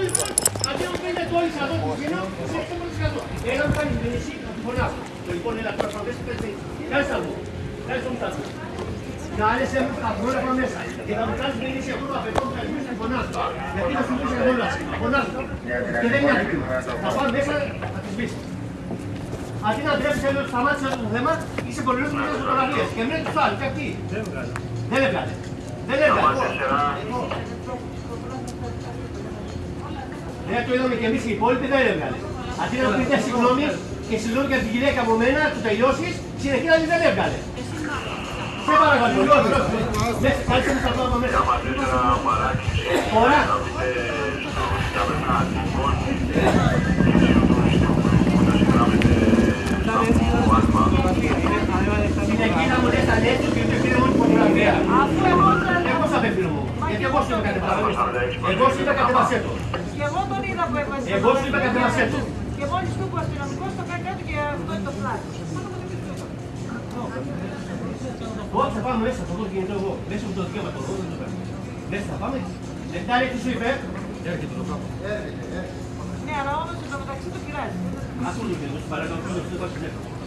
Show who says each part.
Speaker 1: το ίδιο. Αντί να μου πείτε το όλοι εδώ που γίνω, εσύ έχετε μόνο σκατό. Ένα μου κάνει την εσύ, να τη φωνάσω. Το λοιπόν, έλα τώρα πάμε, πες πες. Κάτσε μου. Κάτσε μου τάτω. Κάλεσε μου τα πρώτα από μέσα. Και θα μου κάνεις την εσύ εγώ το αφαιρώ, θα μου πεις φωνάσω. Γιατί θα σου πεις εγώ όλα. Φωνάσω. Και δεν είναι άτυπο. Θα πάω μέσα, θα τις πεις. Αντί να τρέψεις έλεγχο σταμάτησε αυτό το θέμα, είσαι πολύ λίγο με φωτογραφίες. Και μην τους άλλους, και αυτοί. Δεν έβγαλε. Δεν έβγαλε. Δεν το είδαμε και εμείς οι υπόλοιποι, δεν έβγαλε. Αντί να πείτε συγγνώμη και συγγνώμη για την γυναίκα από μένα, του τελειώσεις, συνεχίζει δεν έβγαλε. Σε παρακαλώ, λίγο. Ναι, κάτσε μου θα πάω από μέσα. Ωραία. Συνεχίζει να μου λες ανέτους και δεν πήρε μόνο φωτογραφία.
Speaker 2: Αφού εγώ δεν
Speaker 1: Εγώ θα απευθύνω μου. Γιατί εγώ σου είπα κατεβασέ το. Εγώ σου είπα κατεβασέ το.
Speaker 2: Και εγώ τον είδα που έβαζε.
Speaker 1: Εγώ σου είπα κατεβασέ το.
Speaker 2: Και μόλις του είπε ο αστυνομικός το κάνει κάτω και αυτό είναι το πλάι.
Speaker 1: Όχι, θα πάμε μέσα, θα δω το κινητό εγώ. Μέσα από το δικαίωμα το δω, δεν το παίρνω. Μέσα θα πάμε. Λεπτάρι, τι σου είπε; Έρχεται το κάπου.
Speaker 2: Ναι, αλλά όμως εδώ μεταξύ το πειράζει.
Speaker 1: Ακού το κινητό, σου παρακαλώ, σου το τηλέφωνο.